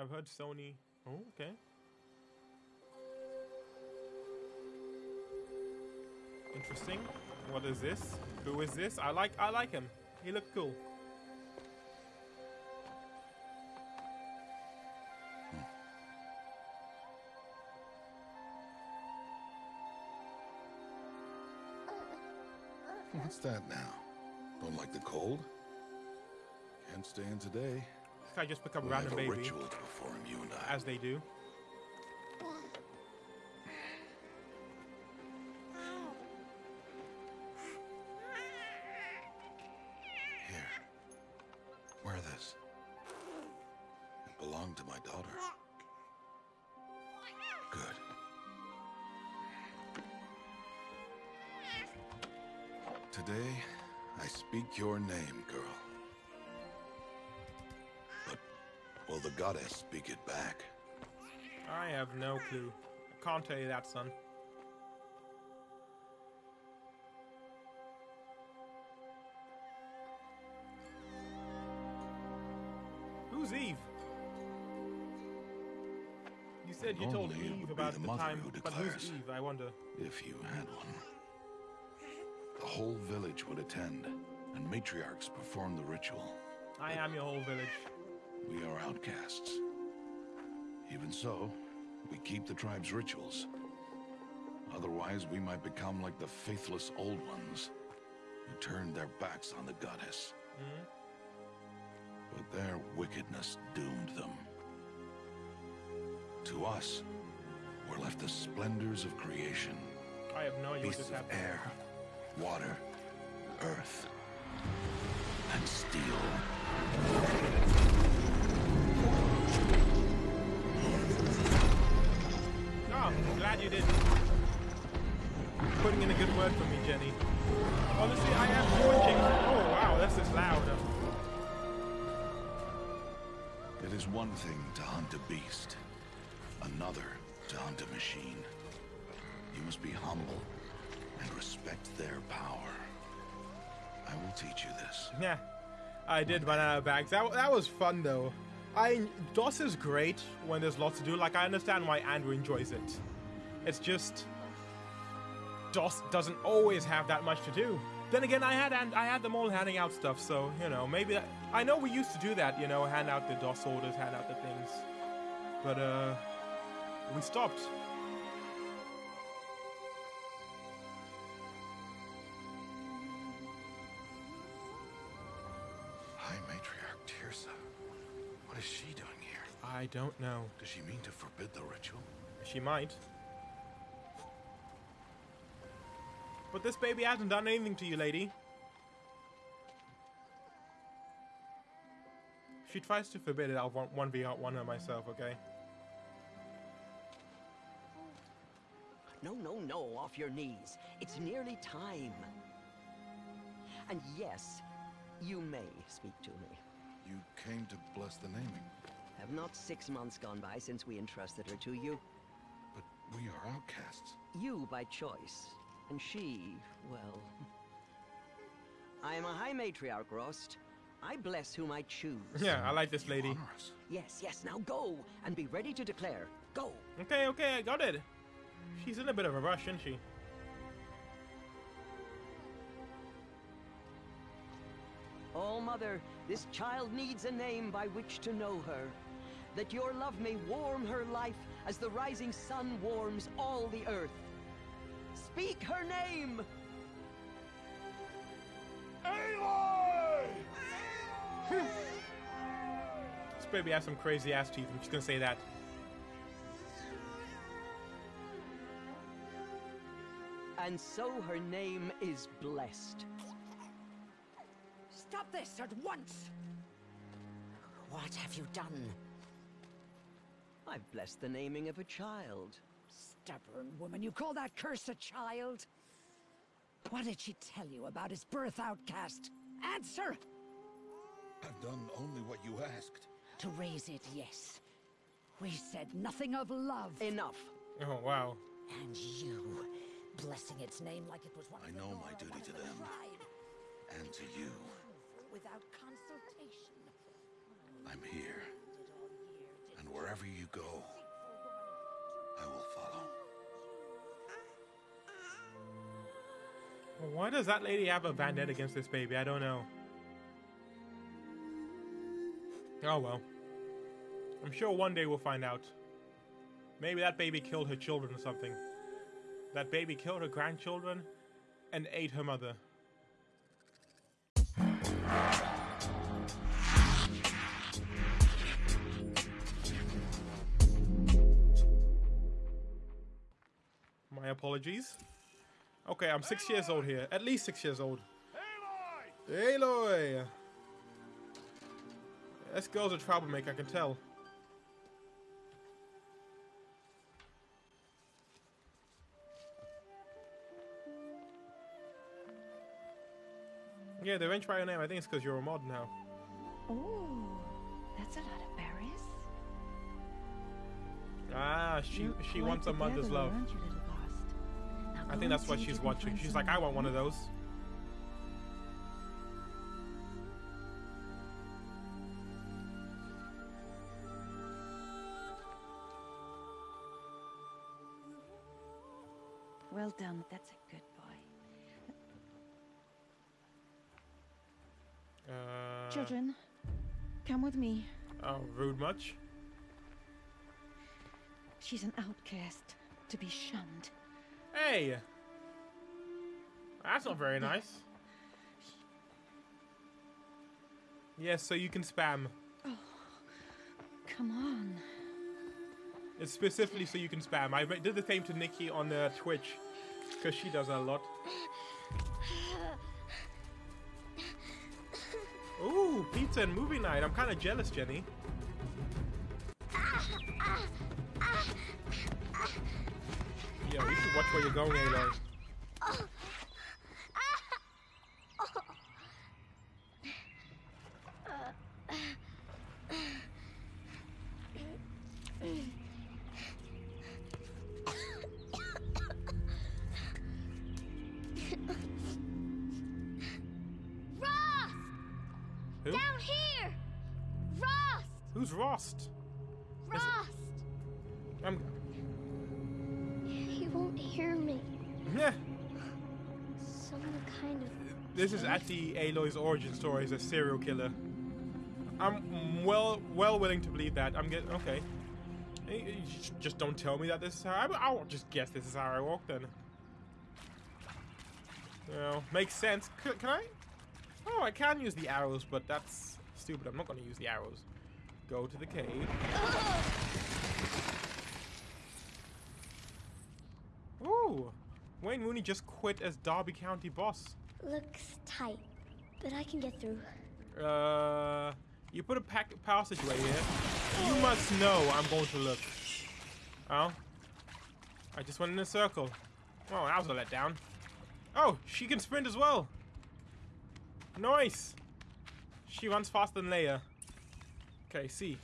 I've heard Sony. Oh, okay. Interesting. What is this? Who is this? I like I like him. He looks cool. What's that now? Don't like the cold? Can't stand today. Guy just become a We have random a baby, ritual to perform, you and I. as they do. Here. Wear this. It belonged to my daughter. Good. Today, I speak your name, will the goddess speak it back? I have no clue. I can't tell you that, son. Who's Eve? You said you told Eve about the the, time, who but who's declares. Eve? I wonder. If you had one. The whole village would attend, and matriarchs perform the ritual. I am your whole village. We are outcasts. Even so, we keep the tribe's rituals. Otherwise, we might become like the faithless old ones, who turned their backs on the goddess. Hmm? But their wickedness doomed them. To us, were left the splendors of creation. I have no idea what Beasts just of air, water, earth, and steel. Glad you did. Putting in a good word for me, Jenny. Honestly, I am watching. Oh wow, this is loud. It is one thing to hunt a beast, another to hunt a machine. You must be humble and respect their power. I will teach you this. Yeah, I did run out of bags. That, that was fun though. I DOS is great when there's lots to do. Like I understand why Andrew enjoys it. It's just DOS doesn't always have that much to do. Then again, I had and I had them all handing out stuff, so you know maybe that, I know we used to do that. You know, hand out the DOS orders, hand out the things, but uh, we stopped. I don't know. Does she mean to forbid the ritual? She might. But this baby hasn't done anything to you, lady. If she tries to forbid it, I'll want 1v1 her myself, okay? No, no, no, off your knees. It's nearly time. And yes, you may speak to me. You came to bless the naming, Have not six months gone by since we entrusted her to you? but we are outcasts. You by choice, and she, well... I am a high matriarch, Rost. I bless whom I choose. Yeah, I like this lady. Yes, yes, now go, and be ready to declare. Go! Okay, okay, I got it. She's in a bit of a rush, isn't she? Oh, Mother, this child needs a name by which to know her. That your love may warm her life as the rising sun warms all the earth. Speak her name! Aloy! This baby has some crazy ass teeth. I'm just gonna say that. And so her name is blessed. Stop this at once! What have you done? I've blessed the naming of a child. Stubborn woman, you call that curse a child? What did she tell you about his birth outcast? Answer! I've done only what you asked. To raise it, yes. We said nothing of love. Enough. Oh, wow. And you, blessing its name like it was one I of the know Nora, my duty to the them. tribe. And to you, Without consultation. I'm here. Wherever you go, I will follow. Why does that lady have a vendetta against this baby? I don't know. Oh well. I'm sure one day we'll find out. Maybe that baby killed her children or something. That baby killed her grandchildren and ate her mother. My apologies. Okay, I'm six years old here. At least six years old. Aloy! This girl's a troublemaker, I can tell. Yeah, they went by your name. I think it's because you're a mod now. Oh, that's a lot of berries. Ah, she You're she wants a mother's love. I think that's what she's watching. She's like, I want one of those. Well done. That's a good boy. Uh, Children, come with me. Oh, rude much? She's an outcast, to be shunned. Hey! That's not very nice. Yes, so you can spam. Oh, come on. It's specifically so you can spam. I did the same to Nikki on uh, Twitch because she does that a lot. Ooh, pizza and movie night. I'm kind of jealous, Jenny. Yeah, you should watch where you're going, Aloy. Rost! Who? Down here! Rost! Who's? Rost! This is actually Aloy's origin story as a serial killer. I'm well well willing to believe that. I'm getting okay. Eh, eh, Just don't tell me that this is how I, I'll just guess this is how I walk then. Know, makes sense. C- can I? Oh, I can use the arrows, but that's stupid. I'm not going to use the arrows. Go to the cave. Ooh, Wayne Rooney just quit as Derby County boss. Looks tight, but I can get through. Uh, you put a pack right here. You must know I'm going to look. Oh, I just went in a circle. Oh, that was a letdown. Oh, she can sprint as well. Nice. She runs faster than Leia. Okay, see.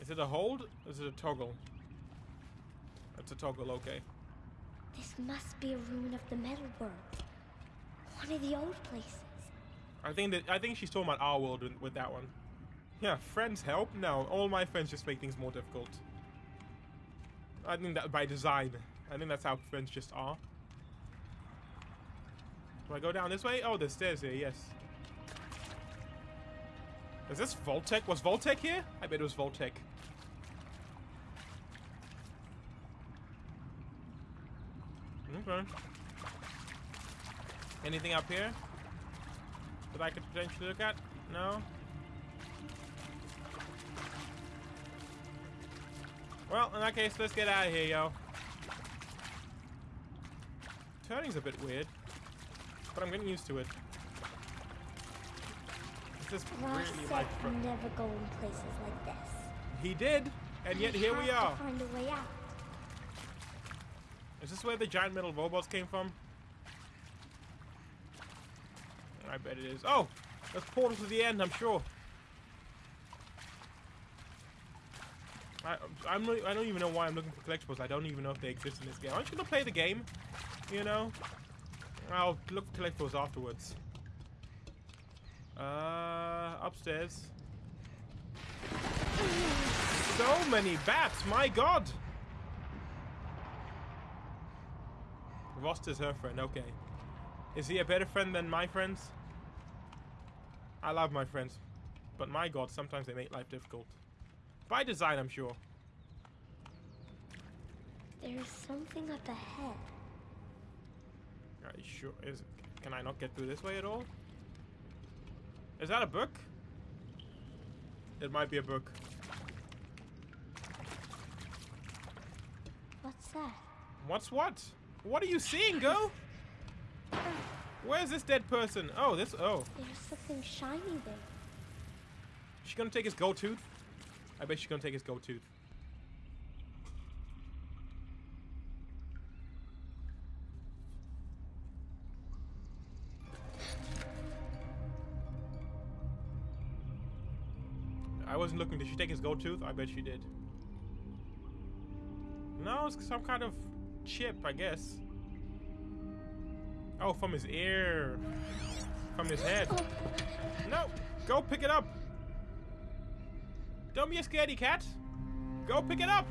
Is it a hold? Or is it a toggle? It's a toggle, okay. This must be a ruin of the metal world. One of the old places. I think that I think she's talking about our world with, that one. Yeah, friends help. No, all my friends just make things more difficult. I think that by design. I think that's how friends just are. Do I go down this way? Oh, there's stairs here. Yes. Is this Voltec? Was Voltec here? I bet it was Voltec. Okay. Anything up here that I could potentially look at? No? Well, in that case, let's get out of here, yo. Turning's a bit weird, but I'm getting used to it. This is Rost really like... never go in places like this. He did, and yet here we are. Find a way out. Is this where the giant metal robots came from? I bet it is. Oh! There's portal to the end, I'm sure. I, I'm I don't even know why I'm looking for collectibles. I don't even know if they exist in this game. Aren't you gonna play the game? You know? I'll look for collectibles afterwards. Uh, upstairs. so many bats, my god! Rost is her friend, okay. Is he a better friend than my friends? I love my friends. But my god, sometimes they make life difficult. By design, I'm sure. There's something up ahead. Are you sure? Is can I not get through this way at all? Is that a book? It might be a book. What's that? What's what? What are you seeing, go? Where's this dead person? Oh, this. Oh, There's something shiny there. she gonna take his gold tooth? I bet she's gonna take his gold tooth. I wasn't looking. Did she take his gold tooth? I bet she did. No, it's some kind of chip, I guess. Oh, from his ear. From his head. No! Go pick it up! Don't be a scaredy cat! Go pick it up!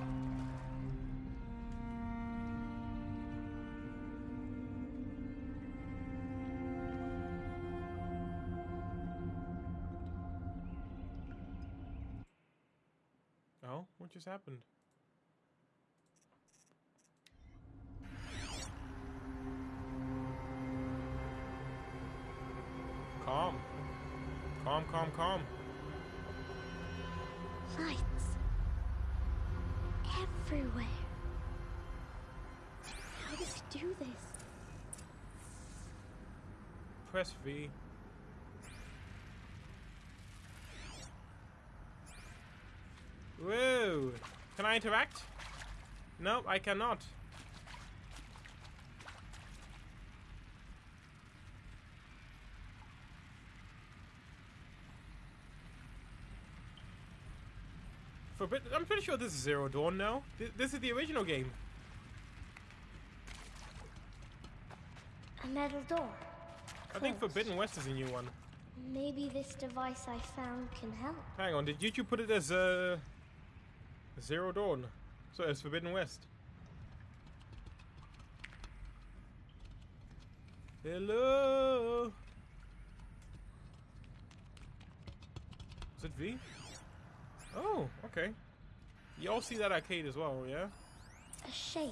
Oh, what just happened? V. Whoa! Can I interact? No, I cannot. I'm pretty sure this is Zero Dawn now. Th- This is the original game. A metal door. I think Forbidden West is a new one. Maybe this device I found can help. Hang on, did YouTube put it as uh, Zero Dawn? So it's Forbidden West. Hello. Is it V? Oh, okay. You all see that arcade as well, yeah? A shape.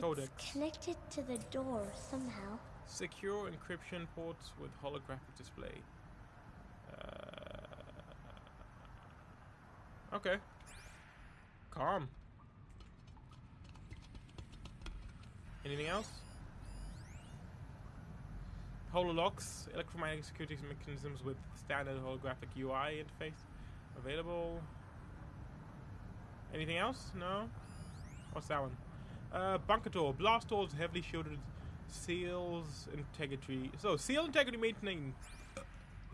Codex. It's connected to the door somehow. Secure encryption ports with holographic display. Uh, okay. Calm. Anything else? Hololocks, electromagnetic security mechanisms with standard holographic UI interface available. Anything else? No? What's that one? Uh, bunker door. Blast doors heavily shielded. Seals integrity. So, seal integrity maintained.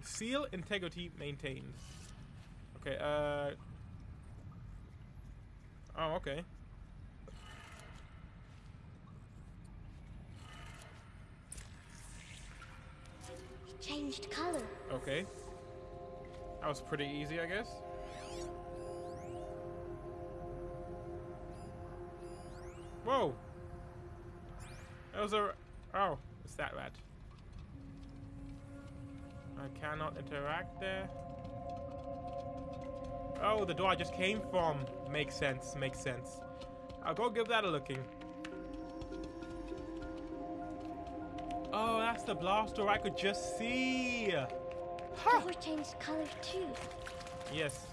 Seal integrity maintained. Okay, uh. Oh, okay. It changed color. Okay. That was pretty easy, I guess. Whoa! That was a. Oh, it's that rat. I cannot interact there. Oh, the door I just came from. Makes sense, makes sense. I'll go give that a looking. Oh, that's the blast door I could just see. The door changed color too. Yes.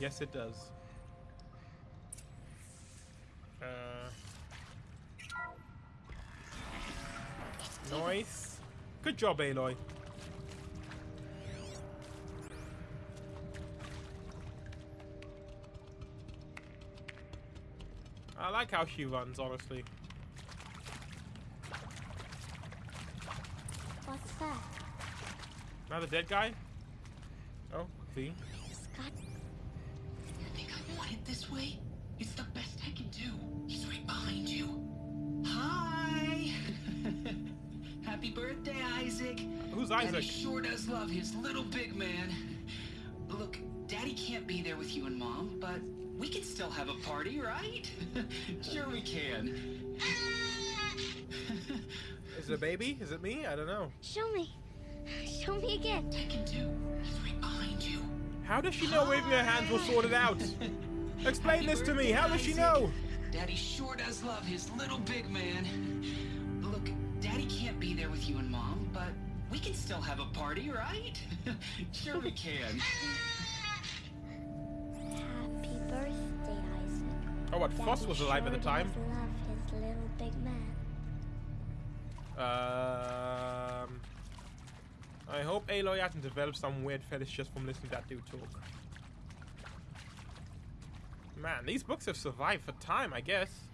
Yes, it does. Uh. Nice. Good job, Aloy. I like how she runs, honestly. What's that? Another dead guy? Oh, see? Scott. You think I want it this way? It's the best I can do. He's right behind you. Happy birthday, Isaac. Who's Daddy Isaac? sure does love his little big man. Look, Daddy can't be there with you and Mom, but we can still have a party, right? sure we can. Is it a baby? Is it me? I don't know. Show me. Show me again. Tekken 2, he's right behind you. How does she know waving her hands will sort it out? Explain this to me. How does she know? Daddy sure does love his little big man. Look, Daddy can't be there with you and Mom, but we can still have a party, right? sure we can. Happy birthday, Isaac. Oh, what? Foss was alive at the time. love his little big man. Um, I hope Aloy hasn't developed some weird fetish just from listening to that dude talk. Man, these books have survived for time, I guess.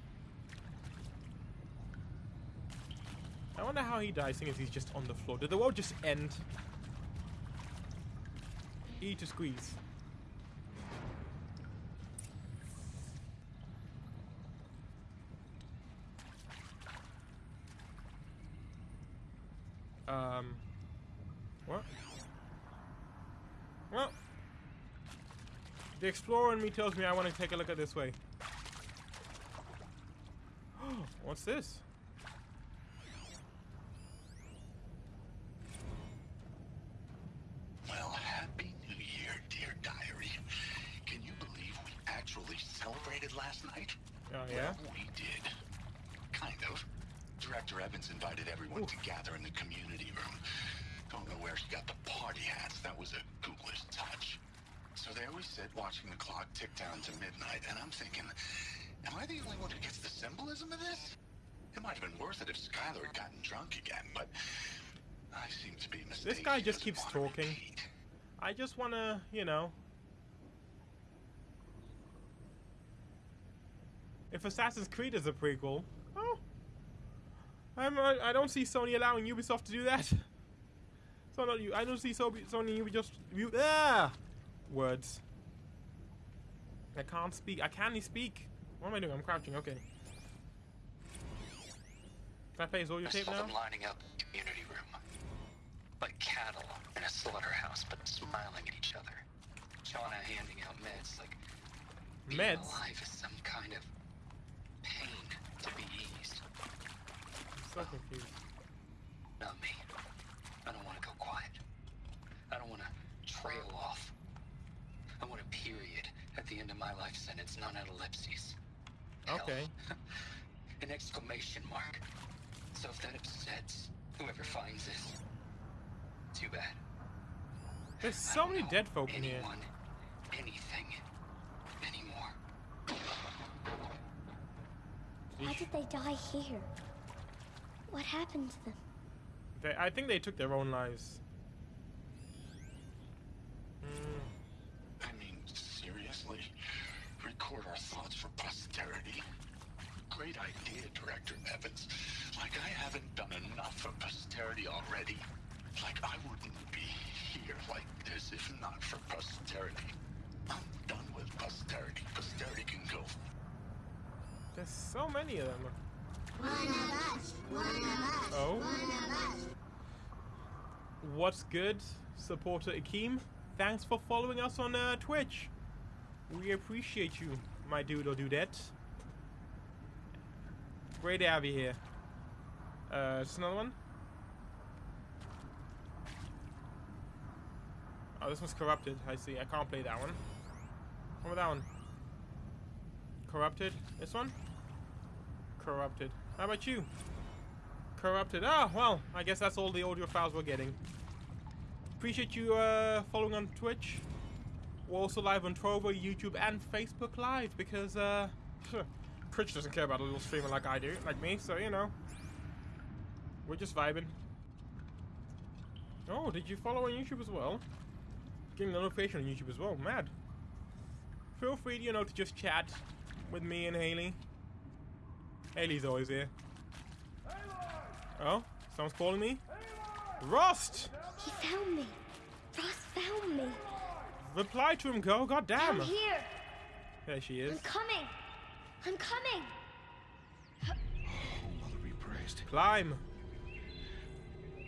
I wonder how he dies, seeing as he's just on the floor. Did the world just end? E to squeeze. Um. What? Well. The explorer in me tells me I want to take a look at this way. What's this? Invited everyone to gather in the community room. Don't know where she got the party hats. That was a ghoulish touch. So there we sit, watching the clock tick down to midnight, and I'm thinking, am I the only one who gets the symbolism of this? It might have been worth it if Skylar had gotten drunk again, but I seem to be mistaken. This guy just keeps talking. repeat. I just want to, you know. If Assassin's Creed is a prequel, oh, I'm, I, don't see Sony allowing Ubisoft to do that. So not you. I don't see Sony Ubi just you ah words. I can't speak. I can't speak. What am I doing? I'm crouching. Okay. Can I play Zoya I tape saw now? them lining up in the community room. Like cattle in a slaughterhouse, but smiling at each other. Shauna handing out meds like being Meds? alive is some kind of pain to be. So confused. Not me. I don't want to go quiet. I don't want to trail off. I want a period at the end of my life sentence, non ellipses. Okay. An exclamation mark. So if that upsets whoever finds this, too bad. There's so many dead folk in here. anyone, anything, anymore. Why did they die here? What happened to them? They, I think they took their own lives. Mm, I mean, seriously? Record our thoughts for posterity? Great idea, Director Evans. Like I haven't done enough for posterity already. Like I wouldn't be here like this if not for posterity. I'm done with posterity. Posterity can go. there's so many of them. Oh. What's good, supporter Akeem? Thanks for following us on uh, Twitch. We appreciate you, my dude or dudette. Great to have you here. Uh, just another one. Oh, this one's corrupted. I see. I can't play that one. What about that one? Corrupted. This one? Corrupted. How about you? Corrupted. Ah, well, I guess that's all the audio files we're getting. Appreciate you uh, following on Twitch. We're also live on Trovo, YouTube, and Facebook Live because uh, Twitch doesn't care about a little streamer like I do, like me. So you know, we're just vibing. Oh, did you follow on YouTube as well? Getting a notification on YouTube as well. Mad. Feel free, you know, to just chat with me and Haley. Haley's always here. Oh, someone's calling me. Rost! He found me. Rost found me. Reply to him, girl. God damn. I'm here. There she is. I'm coming. I'm coming. Mother be praised. Climb.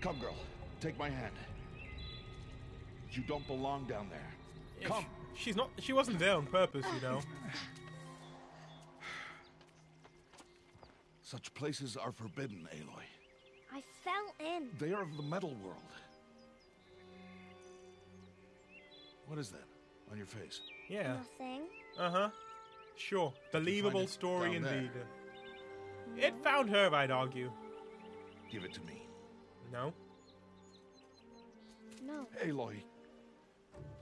Come, girl. Take my hand. You don't belong down there. If- Come. She's not. She wasn't there on purpose, you know. Such places are forbidden, Aloy. I fell in. They are of the metal world. What is that on your face? Yeah. Nothing. Uh huh. Sure. Believable story down there? indeed. It found her, I'd argue. Give it to me. No. No. Aloy,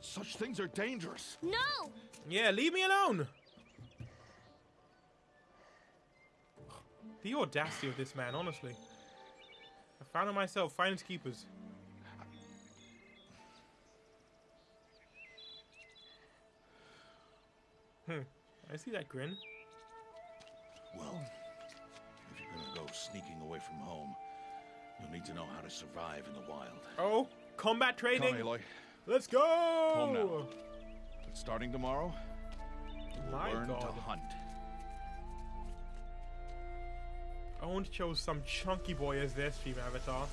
such things are dangerous. No! Yeah, leave me alone. The audacity of this man, honestly. I found it myself. Finders keepers. Hmm. I see that grin. Well, if you're gonna go sneaking away from home, you'll need to know how to survive in the wild. Oh, combat training. Come. Let's go. Home now. But starting tomorrow, you'll learn God. to hunt. To chose some chunky boy as their stream avatar.